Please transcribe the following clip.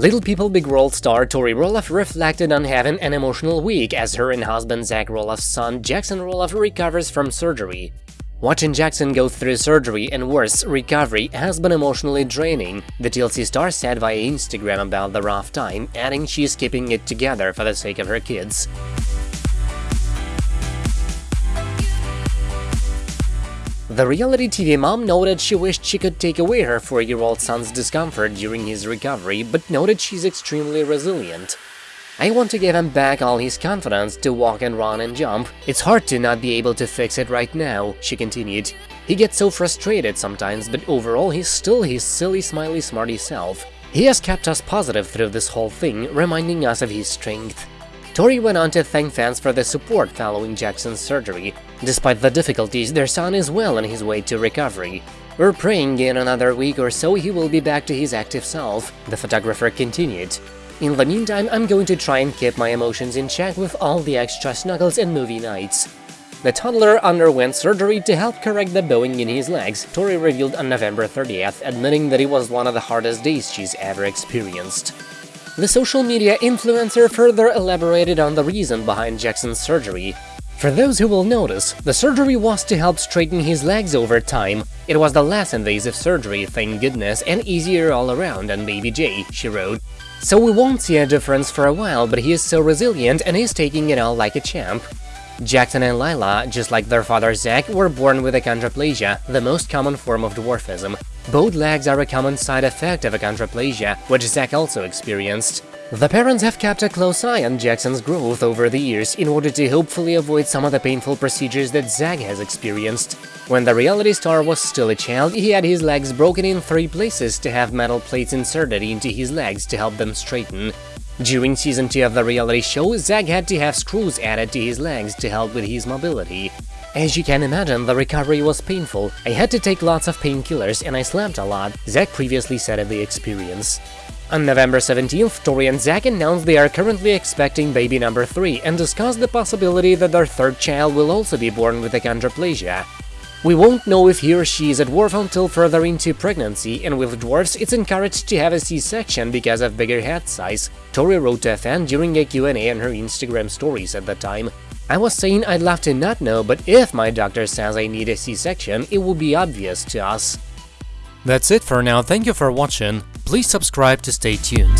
Little People Big World star Tori Roloff reflected on having an emotional week as her and husband Zach Roloff's son Jackson Roloff recovers from surgery. Watching Jackson go through surgery and worse, recovery has been emotionally draining, the TLC star said via Instagram about the rough time, adding she's keeping it together for the sake of her kids. The reality TV mom noted she wished she could take away her four-year-old son's discomfort during his recovery, but noted she's extremely resilient. I want to give him back all his confidence to walk and run and jump. It's hard to not be able to fix it right now, she continued. He gets so frustrated sometimes, but overall he's still his silly, smiley, smarty self. He has kept us positive through this whole thing, reminding us of his strength. Tori went on to thank fans for the support following Jackson's surgery. Despite the difficulties, their son is well on his way to recovery. We're praying in another week or so he will be back to his active self, the photographer continued. In the meantime, I'm going to try and keep my emotions in check with all the extra snuggles and movie nights. The toddler underwent surgery to help correct the bowing in his legs, Tori revealed on November 30th, admitting that it was one of the hardest days she's ever experienced. The social media influencer further elaborated on the reason behind Jackson's surgery. For those who will notice, the surgery was to help straighten his legs over time. It was the less invasive surgery, thank goodness, and easier all around than Baby J, she wrote. So we won't see a difference for a while, but he is so resilient and he's taking it all like a champ. Jackson and Lilah, just like their father Zach, were born with achondroplasia, the most common form of dwarfism. Both legs are a common side effect of achondroplasia, which Zach also experienced. The parents have kept a close eye on Jackson's growth over the years in order to hopefully avoid some of the painful procedures that Zach has experienced. When the reality star was still a child, he had his legs broken in three places to have metal plates inserted into his legs to help them straighten. During season 2 of the reality show, Zach had to have screws added to his legs to help with his mobility. As you can imagine, the recovery was painful. I had to take lots of painkillers and I slept a lot, Zach previously said of the experience. On November 17th, Tori and Zach announced they are currently expecting baby number 3 and discussed the possibility that their third child will also be born with achondroplasia. We won't know if he or she is a dwarf until further into pregnancy, and with dwarfs, it's encouraged to have a C-section because of bigger head size, Tori wrote to a fan during a Q&A on her Instagram stories at the time. I was saying I'd love to not know, but if my doctor says I need a C-section, it will be obvious to us. That's it for now, thank you for watching, please subscribe to stay tuned.